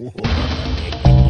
Uhum.